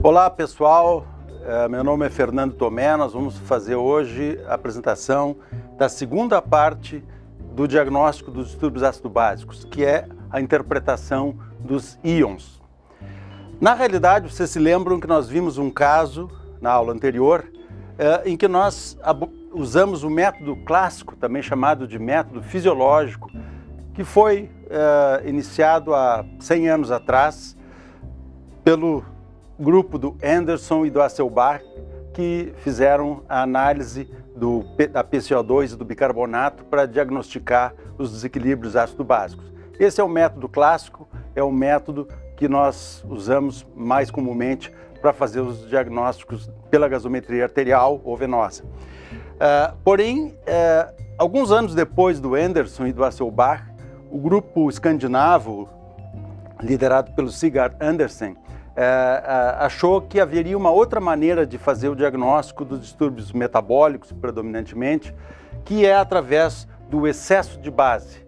Olá pessoal, é, meu nome é Fernando Tomé, nós vamos fazer hoje a apresentação da segunda parte do diagnóstico dos distúrbios ácido básicos, que é a interpretação dos íons. Na realidade, vocês se lembram que nós vimos um caso na aula anterior é, em que nós usamos o método clássico, também chamado de método fisiológico, que foi é, iniciado há 100 anos atrás pelo grupo do Anderson e do Hasselbalch, que fizeram a análise do, da PCO2 e do bicarbonato para diagnosticar os desequilíbrios ácido-básicos. Esse é o método clássico, é o método que nós usamos mais comumente para fazer os diagnósticos pela gasometria arterial ou venosa. Uh, porém, uh, alguns anos depois do Anderson e do Hasselbalch, o grupo escandinavo, liderado pelo Sigurd Andersen, achou que haveria uma outra maneira de fazer o diagnóstico dos distúrbios metabólicos, predominantemente, que é através do excesso de base.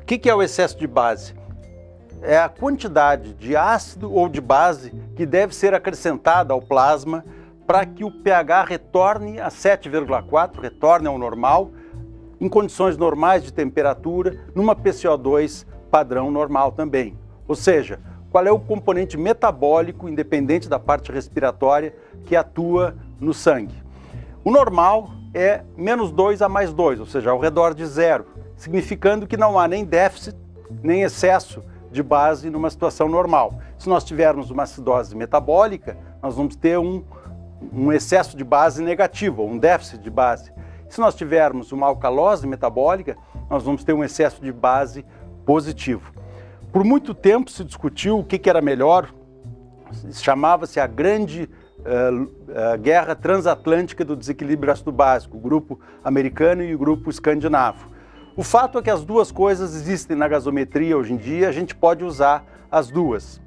O que, que é o excesso de base? É a quantidade de ácido ou de base que deve ser acrescentada ao plasma para que o pH retorne a 7,4, retorne ao normal, em condições normais de temperatura, numa PCO2 padrão normal também. Ou seja, qual é o componente metabólico, independente da parte respiratória, que atua no sangue. O normal é menos 2 a mais 2, ou seja, ao redor de zero, significando que não há nem déficit, nem excesso de base numa situação normal. Se nós tivermos uma acidose metabólica, nós vamos ter um, um excesso de base negativo, um déficit de base. Se nós tivermos uma alcalose metabólica, nós vamos ter um excesso de base positivo. Por muito tempo se discutiu o que, era melhor, chamava-se a grande uh, uh, guerra transatlântica do desequilíbrio ácido básico, o grupo americano e o grupo escandinavo. O fato é que as duas coisas existem na gasometria hoje em dia, a gente pode usar as duas.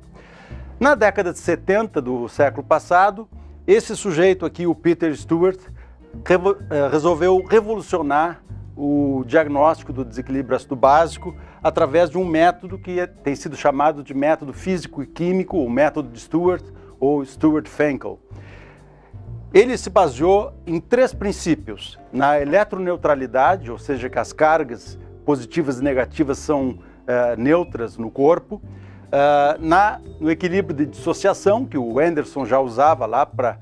Na década de 70 do século passado, esse sujeito aqui, o Peter Stewart, revo uh, resolveu revolucionar o diagnóstico do desequilíbrio ácido básico através de um método que é, tem sido chamado de método físico e químico, o método de Stewart ou Stewart-Fenkel. Ele se baseou em três princípios, na eletroneutralidade, ou seja, que as cargas positivas e negativas são uh, neutras no corpo, uh, na, no equilíbrio de dissociação, que o Anderson já usava lá para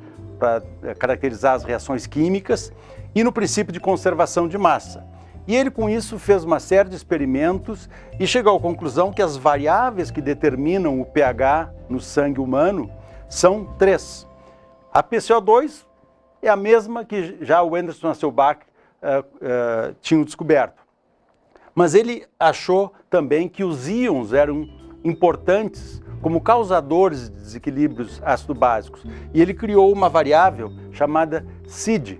eh, caracterizar as reações químicas, e no princípio de conservação de massa. E ele com isso fez uma série de experimentos e chegou à conclusão que as variáveis que determinam o pH no sangue humano são três. A PCO2 é a mesma que já o Anderson Hasselbalch uh, uh, tinha descoberto. Mas ele achou também que os íons eram importantes como causadores de desequilíbrios ácido-básicos. E ele criou uma variável chamada SID,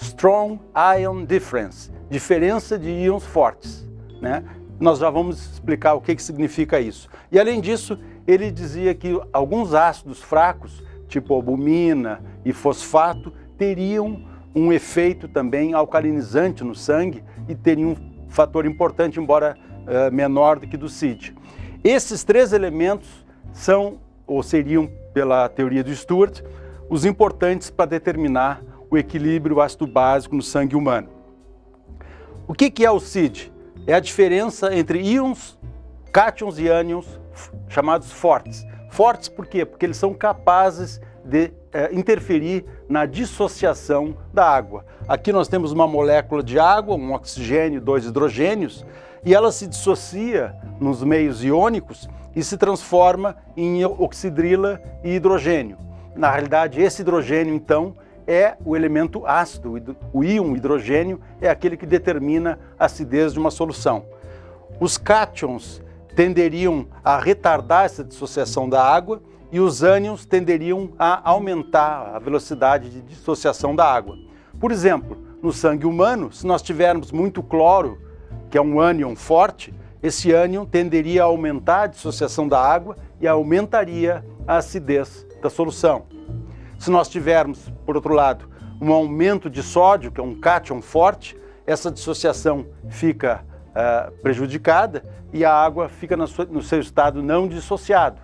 Strong Ion Difference, diferença de íons fortes. Né? Nós já vamos explicar o que, que significa isso. E além disso, ele dizia que alguns ácidos fracos, tipo albumina e fosfato, teriam um efeito também alcalinizante no sangue e teriam um fator importante, embora uh, menor do que do CID. Esses três elementos são, ou seriam, pela teoria do Stewart, os importantes para determinar o equilíbrio ácido básico no sangue humano. O que, é o CID? É a diferença entre íons, cátions e ânions chamados fortes. Fortes por quê? Porque eles são capazes de é, interferir na dissociação da água. Aqui nós temos uma molécula de água, um oxigênio, dois hidrogênios, e ela se dissocia nos meios iônicos e se transforma em oxidrila e hidrogênio. Na realidade, esse hidrogênio, então, é o elemento ácido, o íon hidrogênio é aquele que determina a acidez de uma solução. Os cátions tenderiam a retardar essa dissociação da água e os ânions tenderiam a aumentar a velocidade de dissociação da água. Por exemplo, no sangue humano, se nós tivermos muito cloro, que é um ânion forte, esse ânion tenderia a aumentar a dissociação da água e aumentaria a acidez da solução. Se nós tivermos, por outro lado, um aumento de sódio, que é um cátion forte, essa dissociação fica uh, prejudicada e a água fica no seu, estado não dissociado.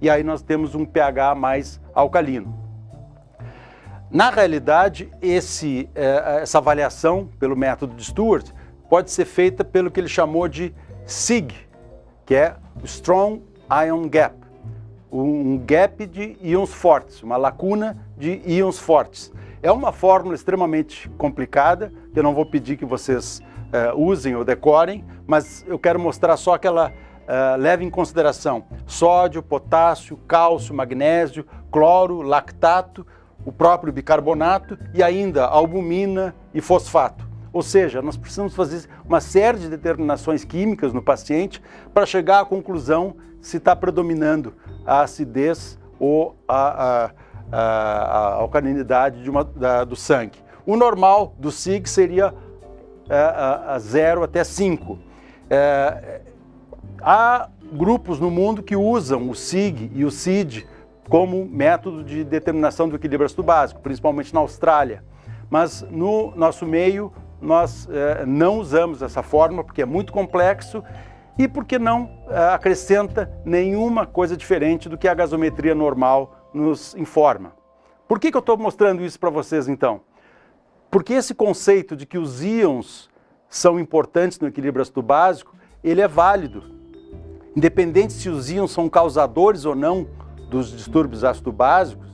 e aí nós temos um pH mais alcalino. Na realidade, esse, eh, essa avaliação pelo método de Stewart pode ser feita pelo que ele chamou de SIG, que é Strong Ion Gap, um gap de íons fortes, uma lacuna de íons fortes. É uma fórmula extremamente complicada, que eu não vou pedir que vocês uh, usem ou decorem, mas eu quero mostrar só que ela uh, leva em consideração sódio, potássio, cálcio, magnésio, cloro, lactato, o próprio bicarbonato e ainda albumina e fosfato. Ou seja, nós precisamos fazer uma série de determinações químicas no paciente para chegar à conclusão se está predominando a acidez ou a, a, a, a alcalinidade uma, da, do sangue. O normal do SIG seria é, a 0 até 5. É, há grupos no mundo que usam o SIG e o CID como método de determinação do equilíbrio ácido básico, principalmente na Austrália. Mas no nosso meio nós é, não usamos essa fórmula porque é muito complexo e porque não é, acrescenta nenhuma coisa diferente do que a gasometria normal nos informa. Por que, que eu estou mostrando isso para vocês então? Porque esse conceito de que os íons são importantes no equilíbrio ácido básico, ele é válido. Independente se os íons são causadores ou não dos distúrbios ácido básicos,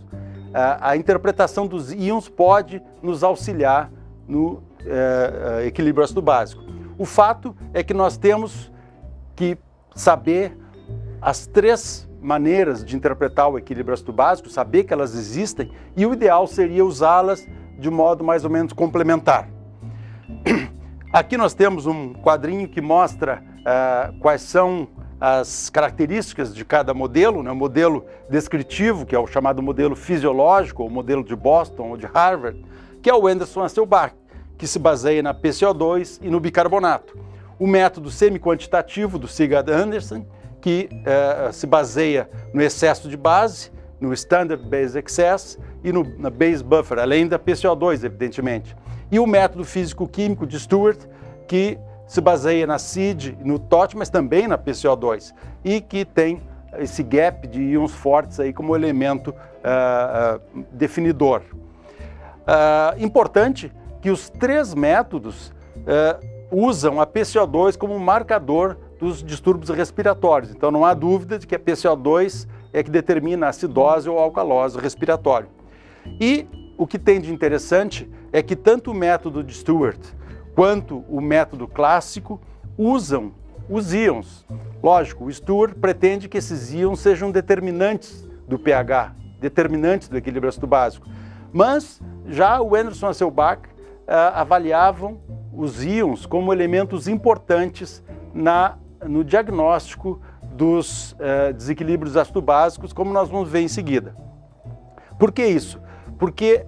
a interpretação dos íons pode nos auxiliar no é, equilíbrio ácido básico. O fato é que nós temos que saber as três maneiras de interpretar o equilíbrio ácido básico, saber que elas existem, e o ideal seria usá-las de modo mais ou menos complementar. Aqui nós temos um quadrinho que mostra uh, quais são as características de cada modelo, né? o modelo descritivo, que é o chamado modelo fisiológico, ou modelo de Boston ou de Harvard, que é o Anderson Hasselbalch, que se baseia na PCO2 e no bicarbonato. O método semi-quantitativo do Sigurd Anderson, que eh, se baseia no excesso de base, no Standard Base Excess e no, na Base Buffer, além da PCO2, evidentemente. E o método físico-químico de Stewart, que se baseia na CID, no TOT, mas também na PCO2, e que tem esse gap de íons fortes aí como elemento uh, uh, definidor. Uh, importante que os três métodos usam a PCO2 como marcador dos distúrbios respiratórios. Então não há dúvida de que a PCO2 é que determina a acidose ou alcalose respiratório. E o que tem de interessante é que tanto o método de Stewart quanto o método clássico usam os íons. Lógico, o Stewart pretende que esses íons sejam determinantes do pH, determinantes do equilíbrio ácido básico. Mas já o Anderson Hasselbalch uh, avaliavam os íons como elementos importantes na, no diagnóstico dos uh, desequilíbrios ácido-básicos, como nós vamos ver em seguida. Por que isso? Porque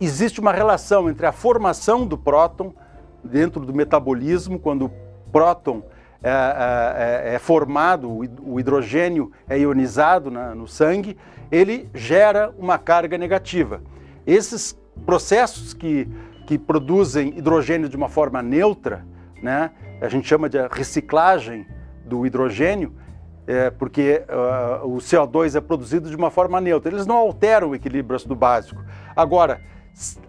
existe uma relação entre a formação do próton dentro do metabolismo, quando o próton é, é, é, formado, o hidrogênio é ionizado na, no sangue, ele gera uma carga negativa. Esses processos que que produzem hidrogênio de uma forma neutra, né? a gente chama de reciclagem do hidrogênio, é, porque uh, o CO2 é produzido de uma forma neutra. Eles não alteram o equilíbrio ácido básico. Agora,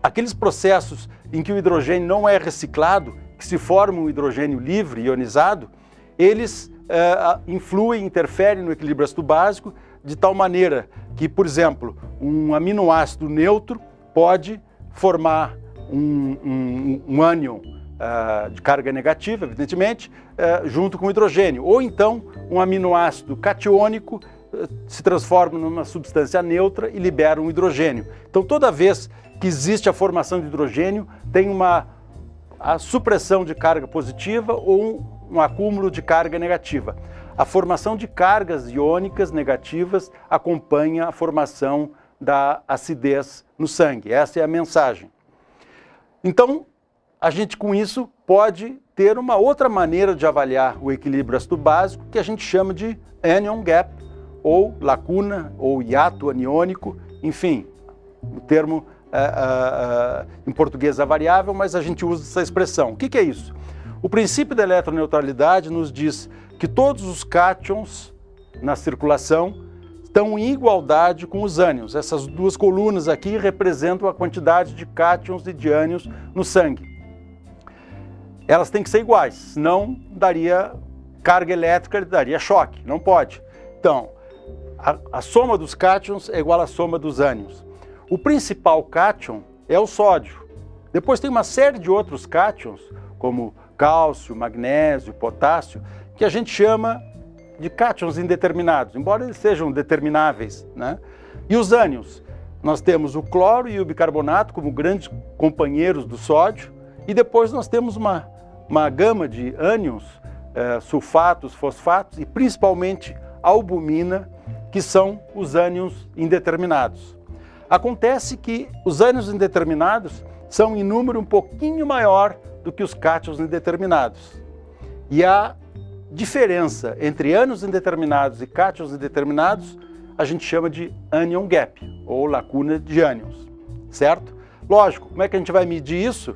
aqueles processos em que o hidrogênio não é reciclado, que se forma um hidrogênio livre, ionizado, eles uh, influem, interferem no equilíbrio ácido básico de tal maneira que, por exemplo, um aminoácido neutro pode formar um, um, um ânion uh, de carga negativa, evidentemente, uh, junto com hidrogênio. Ou então um aminoácido catiônico uh, se transforma numa substância neutra e libera um hidrogênio. Então toda vez que existe a formação de hidrogênio, tem uma a supressão de carga positiva ou um, um acúmulo de carga negativa. A formação de cargas iônicas negativas acompanha a formação da acidez no sangue. Essa é a mensagem. Então, a gente com isso pode ter uma outra maneira de avaliar o equilíbrio ácido básico que a gente chama de anion gap, ou lacuna, ou hiato aniônico, enfim, o termo é, é, é, em português é variável, mas a gente usa essa expressão. O que, que é isso? O princípio da eletroneutralidade nos diz que todos os cátions na circulação estão em igualdade com os ânions. Essas duas colunas aqui representam a quantidade de cátions e de ânions no sangue. Elas têm que ser iguais, senão daria carga elétrica, daria choque, não pode. Então, a, a soma dos cátions é igual à soma dos ânions. O principal cátion é o sódio. Depois tem uma série de outros cátions, como cálcio, magnésio, potássio, que a gente chama de cátions indeterminados, embora eles sejam determináveis. Né? E os ânions? Nós temos o cloro e o bicarbonato como grandes companheiros do sódio, e depois nós temos uma, uma gama de ânions, eh, sulfatos, fosfatos e principalmente albumina, que são os ânions indeterminados. Acontece que os ânions indeterminados são em número um pouquinho maior do que os cátions indeterminados. E a diferença entre ânions indeterminados e cátions indeterminados a gente chama de anion gap, ou lacuna de ânions, certo? Lógico, como é que a gente vai medir isso?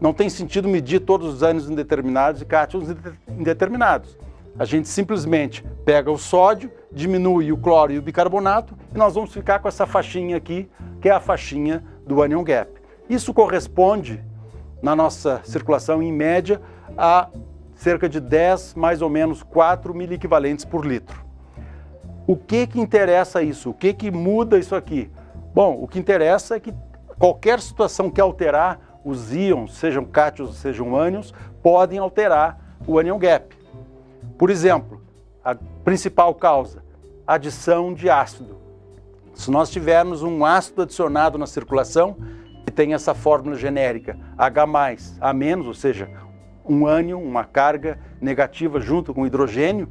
Não tem sentido medir todos os ânions indeterminados e cátions indeterminados. A gente simplesmente pega o sódio, diminui o cloro e o bicarbonato e nós vamos ficar com essa faixinha aqui, que é a faixinha do anion gap. Isso corresponde, na nossa circulação, em média, a cerca de 10, mais ou menos 4 miliequivalentes por litro. O que que interessa isso? O que que muda isso aqui? Bom, o que interessa é que qualquer situação que alterar os íons, sejam cátions, sejam ânions, podem alterar o anion gap. Por exemplo, a principal causa, adição de ácido. Se nós tivermos um ácido adicionado na circulação, que tem essa fórmula genérica H+, A-, ou seja, um ânion, uma carga negativa junto com hidrogênio,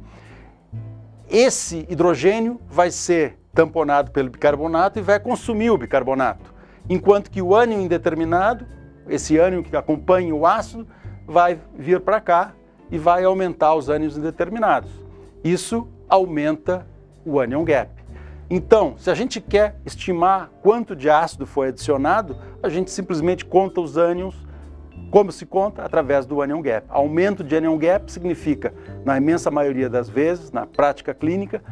esse hidrogênio vai ser tamponado pelo bicarbonato e vai consumir o bicarbonato, enquanto que o ânion indeterminado, esse ânion que acompanha o ácido, vai vir para cá e vai aumentar os ânions indeterminados. Isso aumenta o anion gap. Então, se a gente quer estimar quanto de ácido foi adicionado, a gente simplesmente conta os ânions como se conta? Através do anion gap. Aumento de anion gap significa, na imensa maioria das vezes, na prática clínica,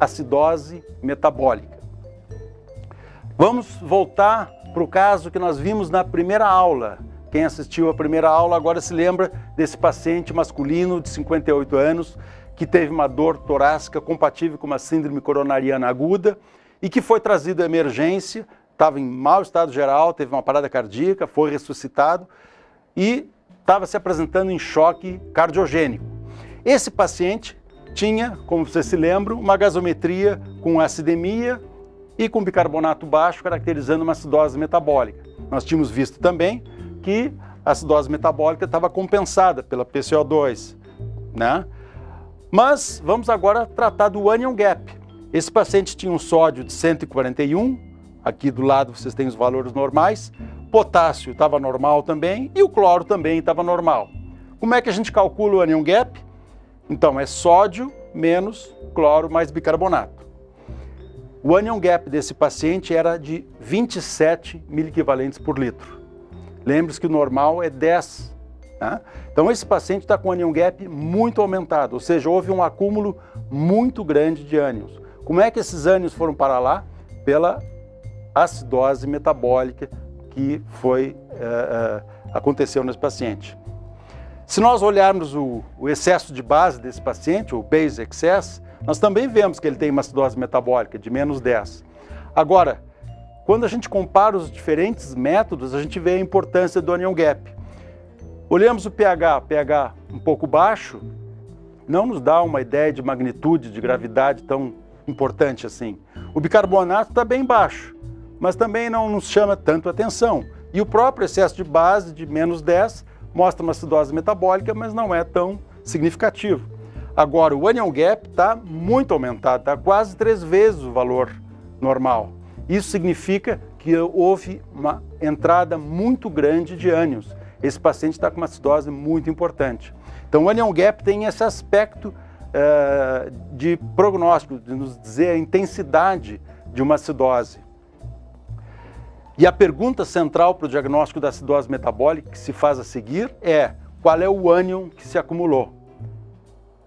acidose metabólica. Vamos voltar para o caso que nós vimos na primeira aula. Quem assistiu a primeira aula agora se lembra desse paciente masculino de 58 anos que teve uma dor torácica compatível com uma síndrome coronariana aguda e que foi trazido à emergência, estava em mau estado geral, teve uma parada cardíaca, foi ressuscitado e estava se apresentando em choque cardiogênico. Esse paciente tinha, como vocês se lembram, uma gasometria com acidemia e com bicarbonato baixo, caracterizando uma acidose metabólica. Nós tínhamos visto também que a acidose metabólica estava compensada pela PCO2, né? Mas vamos agora tratar do anion gap. Esse paciente tinha um sódio de 141, aqui do lado vocês têm os valores normais, potássio estava normal também e o cloro também estava normal. Como é que a gente calcula o anion gap? Então, é sódio menos cloro mais bicarbonato. O anion gap desse paciente era de 27 miliequivalentes por litro. Lembre-se que o normal é 10. Né? Então, esse paciente está com anion gap muito aumentado, ou seja, houve um acúmulo muito grande de ânions. Como é que esses ânions foram para lá? Pela acidose metabólica que foi, uh, uh, aconteceu nesse paciente. Se nós olharmos o, o, excesso de base desse paciente, o base excess, nós também vemos que ele tem uma acidose metabólica de menos 10. Agora, quando a gente compara os diferentes métodos, a gente vê a importância do anion gap. Olhamos o pH, pH um pouco baixo, não nos dá uma ideia de magnitude, de gravidade tão importante assim. O bicarbonato está bem baixo, mas também não nos chama tanto atenção. E o próprio excesso de base de menos 10 mostra uma acidose metabólica, mas não é tão significativo. Agora, o anion gap está muito aumentado, está quase três vezes o valor normal. Isso significa que houve uma entrada muito grande de ânions. Esse paciente está com uma acidose muito importante. Então, o anion gap tem esse aspecto uh, de prognóstico, de nos dizer a intensidade de uma acidose. E a pergunta central para o diagnóstico da acidose metabólica que se faz a seguir é qual é o ânion que se acumulou?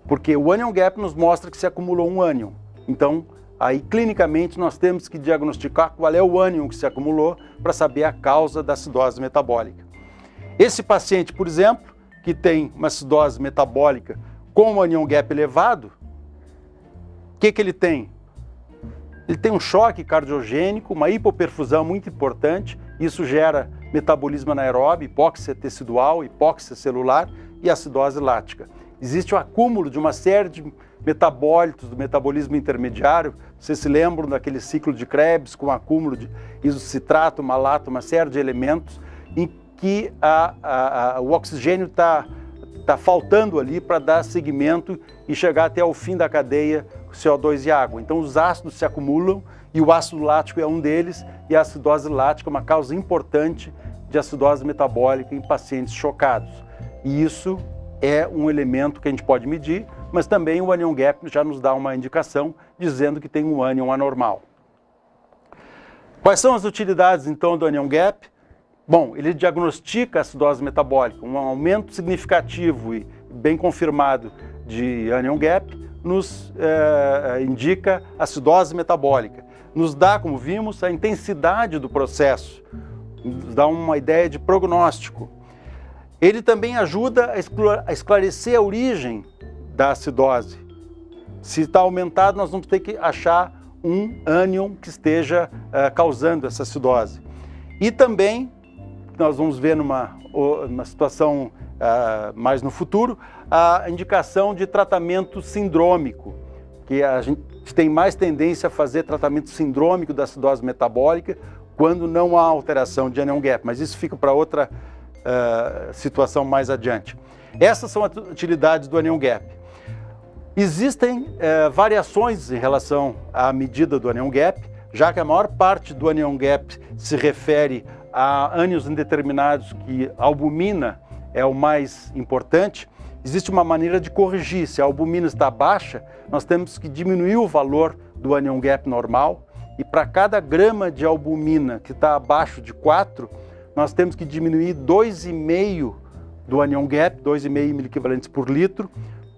Porque o anion gap nos mostra que se acumulou um ânion. Então, aí clinicamente nós temos que diagnosticar qual é o ânion que se acumulou para saber a causa da acidose metabólica. Esse paciente, por exemplo, que tem uma acidose metabólica com um anion gap elevado, o que, que ele tem? Ele tem um choque cardiogênico, uma hipoperfusão muito importante, isso gera metabolismo anaeróbio, hipóxia tecidual, hipóxia celular e acidose lática. Existe o acúmulo de uma série de metabólitos do metabolismo intermediário, vocês se lembram daquele ciclo de Krebs com acúmulo de isocitrato, malato, uma série de elementos em que a, a, a, o oxigênio está tá faltando ali para dar seguimento e chegar até o fim da cadeia CO2 e água. Então os ácidos se acumulam e o ácido lático é um deles e a acidose lática é uma causa importante de acidose metabólica em pacientes chocados. E isso é um elemento que a gente pode medir, mas também o anion gap já nos dá uma indicação dizendo que tem um anion anormal. Quais são as utilidades então do anion gap? Bom, ele diagnostica a acidose metabólica, um aumento significativo e bem confirmado de anion gap nos eh, indica acidose metabólica. Nos dá, como vimos, a intensidade do processo, nos dá uma ideia de prognóstico. Ele também ajuda a esclarecer a origem da acidose. Se está aumentado, nós vamos ter que achar um ânion que esteja uh, causando essa acidose. E também, nós vamos ver numa uma situação uh, mais no futuro, a indicação de tratamento sindrômico, que a gente tem mais tendência a fazer tratamento sindrômico da acidose metabólica quando não há alteração de anion gap, mas isso fica para outra uh, situação mais adiante. Essas são as utilidades do anion gap. Existem uh, variações em relação à medida do anion gap, já que a maior parte do anion gap se refere a ânions indeterminados que a albumina é o mais importante, existe uma maneira de corrigir. Se a albumina está baixa, nós temos que diminuir o valor do anion gap normal e para cada grama de albumina que está abaixo de 4, nós temos que diminuir 2,5 do anion gap, 2,5 miliequivalentes por litro,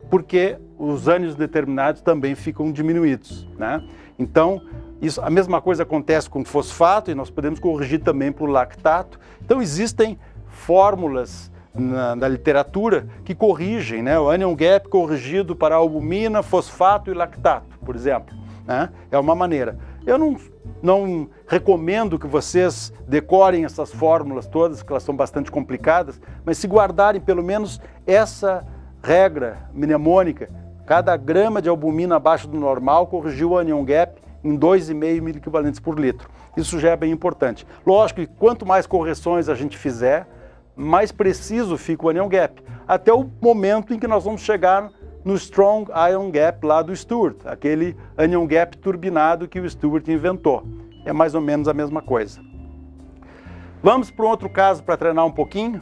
porque os ânions determinados também ficam diminuídos. Né? Então, isso, a mesma coisa acontece com fosfato e nós podemos corrigir também para o lactato. Então existem fórmulas na, na, literatura que corrigem, né? o anion gap corrigido para albumina, fosfato e lactato, por exemplo. Né? É uma maneira. Eu não, não recomendo que vocês decorem essas fórmulas todas, porque elas são bastante complicadas, mas se guardarem pelo menos essa regra mnemônica, cada grama de albumina abaixo do normal corrigiu o anion gap em 2,5 miliequivalentes por litro. Isso já é bem importante. Lógico que quanto mais correções a gente fizer, mais preciso fica o anion gap, até o momento em que nós vamos chegar no Strong Ion Gap lá do Stewart, aquele anion gap turbinado que o Stewart inventou. É mais ou menos a mesma coisa. Vamos para um outro caso para treinar um pouquinho.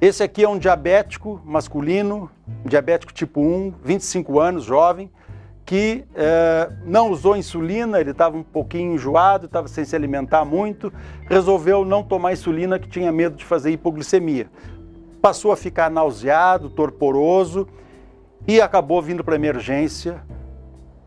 Esse aqui é um diabético masculino, diabético tipo 1, 25 anos, jovem, que é, não usou insulina, ele estava um pouquinho enjoado, estava sem se alimentar muito, resolveu não tomar insulina que tinha medo de fazer hipoglicemia. Passou a ficar nauseado, torporoso e acabou vindo para emergência,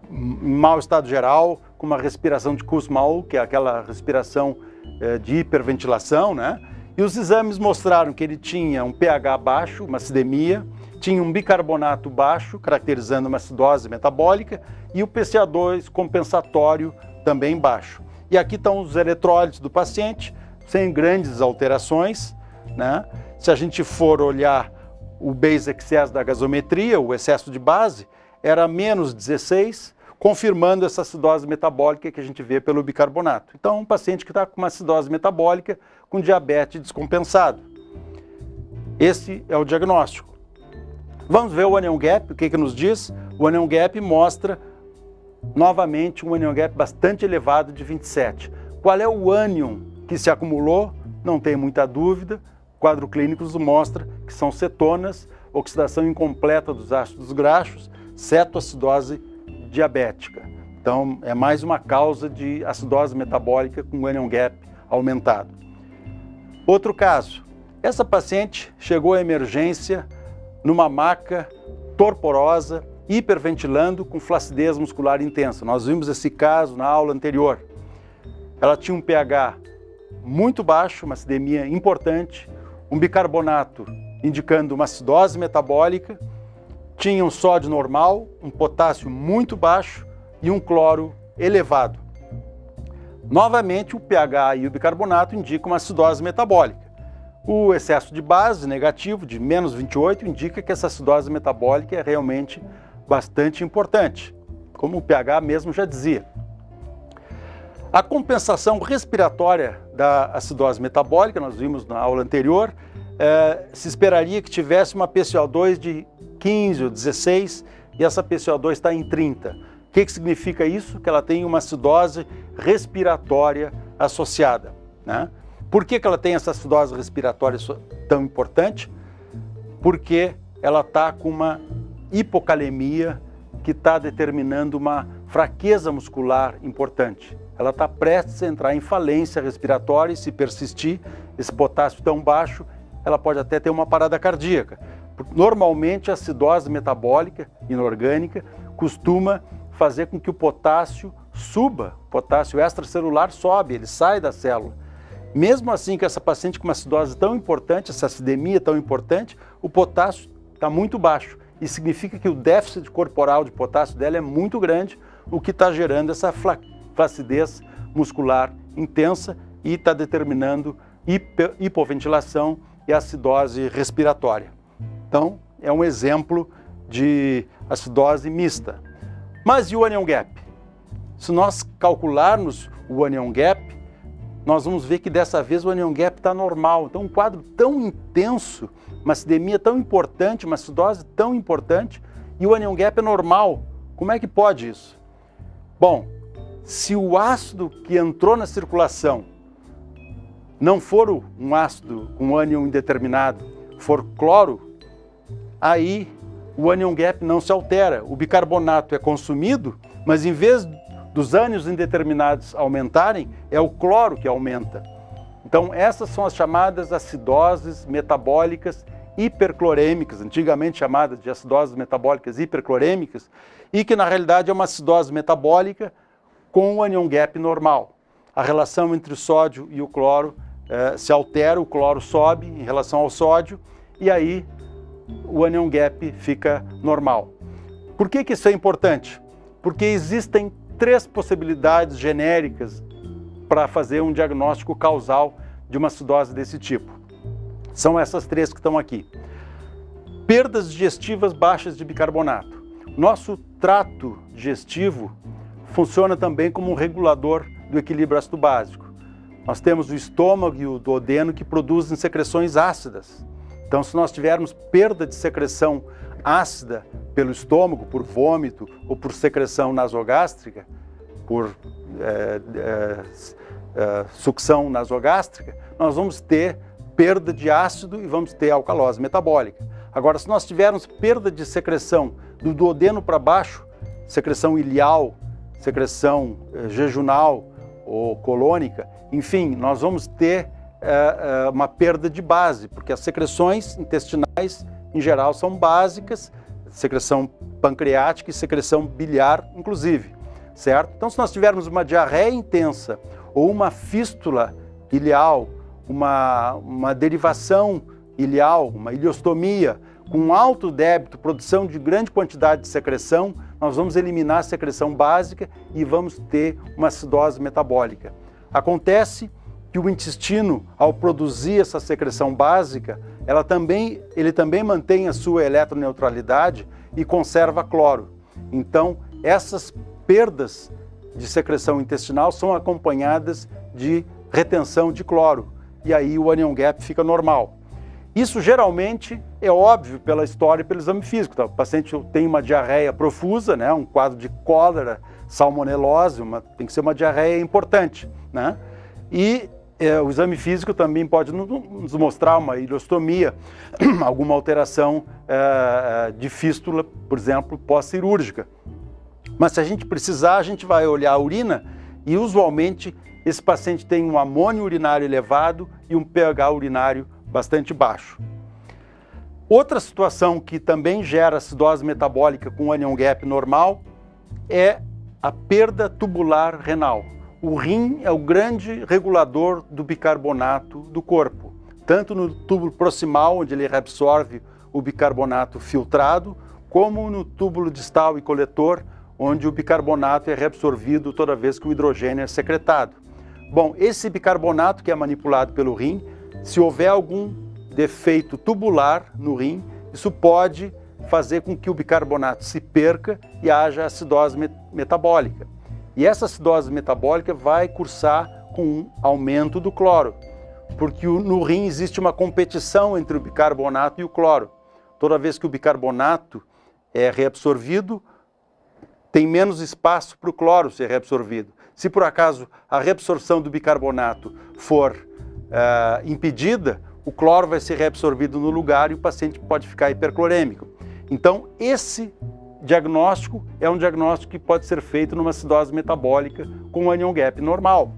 em mau estado geral, com uma respiração de Kussmaul, que é aquela respiração é, de hiperventilação, né? E os exames mostraram que ele tinha um pH baixo, uma acidemia, tinha um bicarbonato baixo, caracterizando uma acidose metabólica, e o PCA2 compensatório também baixo. E aqui estão os eletrólitos do paciente, sem grandes alterações. Né? Se a gente for olhar o base excess da gasometria, o excesso de base, era menos 16, confirmando essa acidose metabólica que a gente vê pelo bicarbonato. Então, um paciente que está com uma acidose metabólica com diabetes descompensado. Esse é o diagnóstico. Vamos ver o anion gap, o que, que nos diz? O anion gap mostra novamente um anion gap bastante elevado de 27. Qual é o ânion que se acumulou? Não tem muita dúvida. O quadro clínico mostra que são cetonas, oxidação incompleta dos ácidos graxos, cetoacidose diabética. Então, é mais uma causa de acidose metabólica com anion gap aumentado. Outro caso, essa paciente chegou à emergência numa maca torporosa, hiperventilando com flacidez muscular intensa. Nós vimos esse caso na aula anterior. Ela tinha um pH muito baixo, uma acidemia importante, um bicarbonato indicando uma acidose metabólica, tinha um sódio normal, um potássio muito baixo e um cloro elevado. Novamente, o pH e o bicarbonato indicam uma acidose metabólica. O excesso de base negativo, de menos 28, indica que essa acidose metabólica é realmente bastante importante, como o pH mesmo já dizia. A compensação respiratória da acidose metabólica, nós vimos na aula anterior, é, se esperaria que tivesse uma PCO2 de 15 ou 16 e essa PCO2 está em 30. O que, que significa isso? Que ela tem uma acidose respiratória associada. Né? Por que, que ela tem essa acidose respiratória tão importante? Porque ela está com uma hipocalemia que está determinando uma fraqueza muscular importante. Ela está prestes a entrar em falência respiratória e se persistir esse potássio tão baixo, ela pode até ter uma parada cardíaca. Normalmente a acidose metabólica inorgânica costuma fazer com que o potássio suba, o potássio extracelular sobe, ele sai da célula. Mesmo assim, que essa paciente com uma acidose tão importante, essa acidemia tão importante, o potássio está muito baixo. E significa que o déficit corporal de potássio dela é muito grande, o que está gerando essa flacidez muscular intensa e está determinando hipoventilação e acidose respiratória. Então, é um exemplo de acidose mista. Mas e o onion gap? Se nós calcularmos o onion gap, nós vamos ver que dessa vez o onion gap está normal. Então, um quadro tão intenso, uma acidemia tão importante, uma acidose tão importante, e o onion gap é normal. Como é que pode isso? Bom, se o ácido que entrou na circulação não for um ácido com ânion indeterminado, for cloro, aí o anion gap não se altera. O bicarbonato é consumido, mas em vez dos ânions indeterminados aumentarem, é o cloro que aumenta. Então essas são as chamadas acidoses metabólicas hiperclorêmicas, antigamente chamadas de acidoses metabólicas hiperclorêmicas, e que na realidade é uma acidose metabólica com o anion gap normal. A relação entre o sódio e o cloro eh, se altera, o cloro sobe em relação ao sódio, e aí o anion gap fica normal. Por que, que isso é importante? Porque existem três possibilidades genéricas para fazer um diagnóstico causal de uma acidose desse tipo. São essas três que estão aqui. Perdas digestivas baixas de bicarbonato. Nosso trato digestivo funciona também como um regulador do equilíbrio ácido básico. Nós temos o estômago e o duodeno que produzem secreções ácidas. Então, se nós tivermos perda de secreção ácida pelo estômago, por vômito ou por secreção nasogástrica, por é, é, sucção nasogástrica, nós vamos ter perda de ácido e vamos ter alcalose metabólica. Agora, se nós tivermos perda de secreção do duodeno para baixo, secreção ilial, secreção jejunal ou colônica, enfim, nós vamos ter uma perda de base, porque as secreções intestinais em geral, são básicas, secreção pancreática e secreção biliar, inclusive, certo? Então, se nós tivermos uma diarreia intensa ou uma fístula ileal, uma, uma derivação ileal, uma ileostomia, com alto débito, produção de grande quantidade de secreção, nós vamos eliminar a secreção básica e vamos ter uma acidose metabólica. Acontece que o intestino, ao produzir essa secreção básica, ela também, ele também mantém a sua eletroneutralidade e conserva cloro. Então, essas perdas de secreção intestinal são acompanhadas de retenção de cloro, e aí o anion gap fica normal. Isso geralmente é óbvio pela história e pelo exame físico. Tá? O paciente tem uma diarreia profusa, né? um quadro de cólera, salmonelose, uma, tem que ser uma diarreia importante. Né? E é, o exame físico também pode nos mostrar uma ileostomia, alguma alteração é, é, de fístula, por exemplo, pós-cirúrgica. Mas se a gente precisar, a gente vai olhar a urina e usualmente esse paciente tem um amônio urinário elevado e um pH urinário bastante baixo. Outra situação que também gera acidose metabólica com anion gap normal é a perda tubular renal. O rim é o grande regulador do bicarbonato do corpo, tanto no túbulo proximal, onde ele reabsorve o bicarbonato filtrado, como no túbulo distal e coletor, onde o bicarbonato é reabsorvido toda vez que o hidrogênio é secretado. Bom, esse bicarbonato que é manipulado pelo rim, se houver algum defeito tubular no rim, isso pode fazer com que o bicarbonato se perca e haja acidose metabólica. E essa acidose metabólica vai cursar com um aumento do cloro, porque no rim existe uma competição entre o bicarbonato e o cloro. Toda vez que o bicarbonato é reabsorvido, tem menos espaço para o cloro ser reabsorvido. Se por acaso a reabsorção do bicarbonato for uh, impedida, o cloro vai ser reabsorvido no lugar e o paciente pode ficar hiperclorêmico. Então, esse diagnóstico é um diagnóstico que pode ser feito numa acidose metabólica com anion gap normal.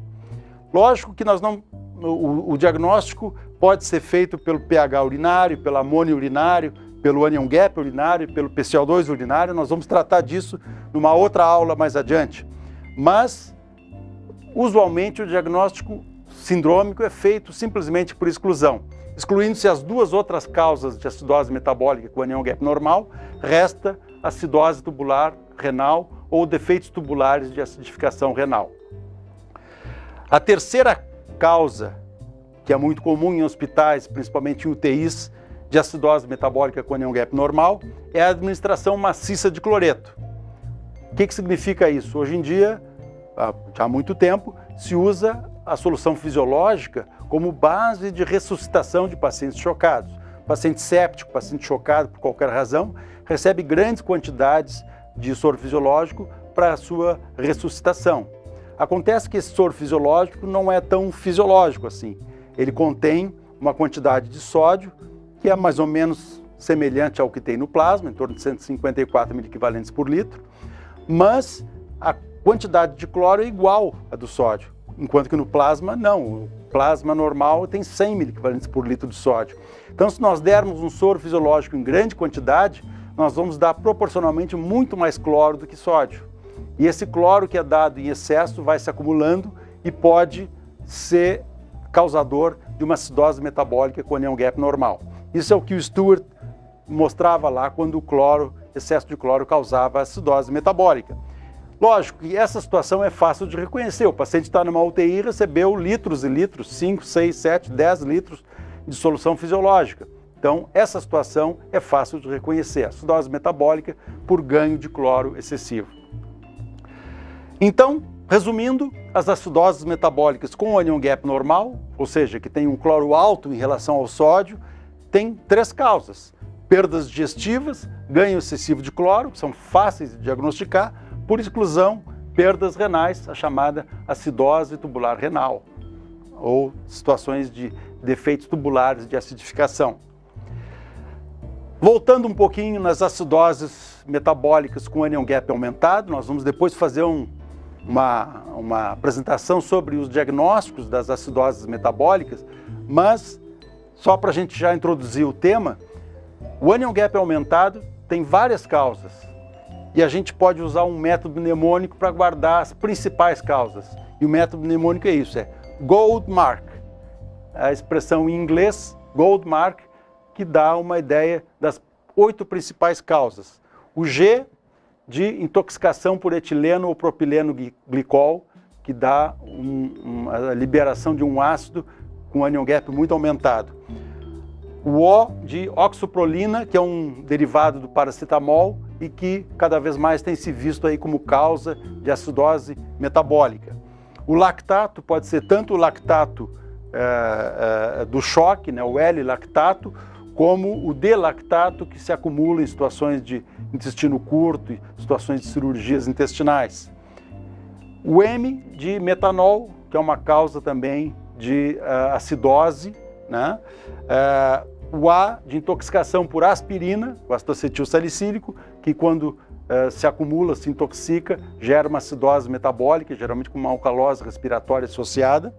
Lógico que nós não, o, o diagnóstico pode ser feito pelo pH urinário, pelo amônio urinário, pelo anion gap urinário, pelo PCO2 urinário, nós vamos tratar disso numa outra aula mais adiante. Mas, usualmente, o diagnóstico sindrômico é feito simplesmente por exclusão. Excluindo-se as duas outras causas de acidose metabólica com anion gap normal, resta acidose tubular renal ou defeitos tubulares de acidificação renal. A terceira causa, que é muito comum em hospitais, principalmente em UTIs, de acidose metabólica com anion gap normal, é a administração maciça de cloreto. O que, que significa isso? Hoje em dia, há muito tempo, se usa a solução fisiológica como base de ressuscitação de pacientes chocados. Paciente séptico, paciente chocado por qualquer razão, recebe grandes quantidades de soro fisiológico para a sua ressuscitação. Acontece que esse soro fisiológico não é tão fisiológico assim. Ele contém uma quantidade de sódio que é mais ou menos semelhante ao que tem no plasma, em torno de 154 mil por litro, mas a quantidade de cloro é igual à do sódio enquanto que no plasma não. O plasma normal tem 100 miliquivalentes por litro de sódio. Então, se nós dermos um soro fisiológico em grande quantidade, nós vamos dar proporcionalmente muito mais cloro do que sódio. E esse cloro que é dado em excesso vai se acumulando e pode ser causador de uma acidose metabólica com anion gap normal. Isso é o que o Stewart mostrava lá quando o cloro, excesso de cloro causava acidose metabólica. Lógico que essa situação é fácil de reconhecer. O paciente está numa UTI e recebeu litros e litros, 5, 6, 7, 10 litros de solução fisiológica. Então, essa situação é fácil de reconhecer, acidose metabólica por ganho de cloro excessivo. Então, resumindo, as acidoses metabólicas com anion gap normal, ou seja, que tem um cloro alto em relação ao sódio, tem três causas. Perdas digestivas, ganho excessivo de cloro, são fáceis de diagnosticar, por exclusão, perdas renais, a chamada acidose tubular renal, ou situações de defeitos tubulares de acidificação. Voltando um pouquinho nas acidoses metabólicas com anion gap aumentado, nós vamos depois fazer um, uma, uma apresentação sobre os diagnósticos das acidoses metabólicas, mas só para a gente já introduzir o tema, o anion gap aumentado tem várias causas, e a gente pode usar um método mnemônico para guardar as principais causas. E o método mnemônico é isso, é Gold Mark. A expressão em inglês, Gold Mark, que dá uma ideia das oito principais causas. O G de intoxicação por etileno ou propileno glicol, que dá um, a liberação de um ácido com anion gap muito aumentado. O O de oxoprolina, que é um derivado do paracetamol, e que cada vez mais tem se visto aí como causa de acidose metabólica. O lactato pode ser tanto o lactato é, é, do choque, né, o L-lactato, como o D-lactato que se acumula em situações de intestino curto e situações de cirurgias intestinais. O M de metanol, que é uma causa também de uh, acidose, né? O A de intoxicação por aspirina, o acetil salicílico, que quando uh, se acumula, se intoxica, gera uma acidose metabólica, geralmente com uma alcalose respiratória associada.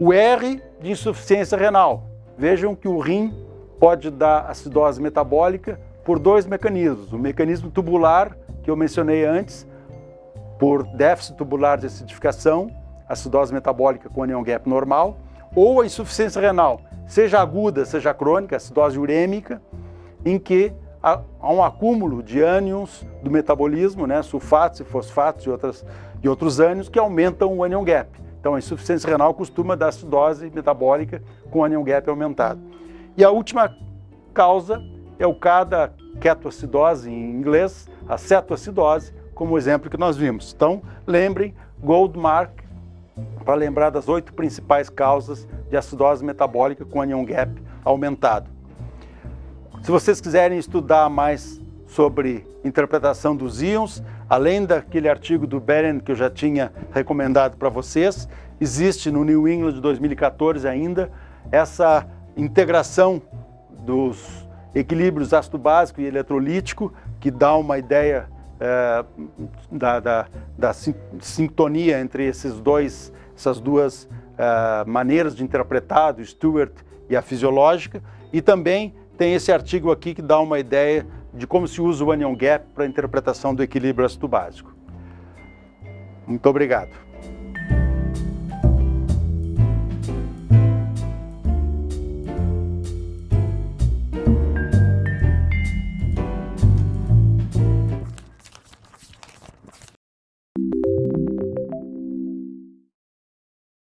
O R de insuficiência renal. Vejam que o rim pode dar acidose metabólica por dois mecanismos. O mecanismo tubular, que eu mencionei antes, por déficit tubular de acidificação, acidose metabólica com anion gap normal, ou a insuficiência renal, seja aguda, seja crônica, acidose urêmica, em que há um acúmulo de ânions do metabolismo, né, sulfatos e fosfatos e, outras, e outros ânions que aumentam o anion gap. Então a insuficiência renal costuma dar acidose metabólica com anion gap aumentado. E a última causa é o cada ketoacidose em inglês, a cetoacidose, como o exemplo que nós vimos. Então, lembrem, Goldmark, para lembrar das oito principais causas de acidose metabólica com anion gap aumentado. Se vocês quiserem estudar mais sobre interpretação dos íons, além daquele artigo do Beren que eu já tinha recomendado para vocês, existe no New England de 2014 ainda essa integração dos equilíbrios ácido básico e eletrolítico, que dá uma ideia é, da, da, da, sintonia entre esses dois, essas duas é, maneiras de interpretar, do Stewart e a fisiológica, e também tem esse artigo aqui que dá uma ideia de como se usa o anion gap para a interpretação do equilíbrio ácido básico. Muito obrigado.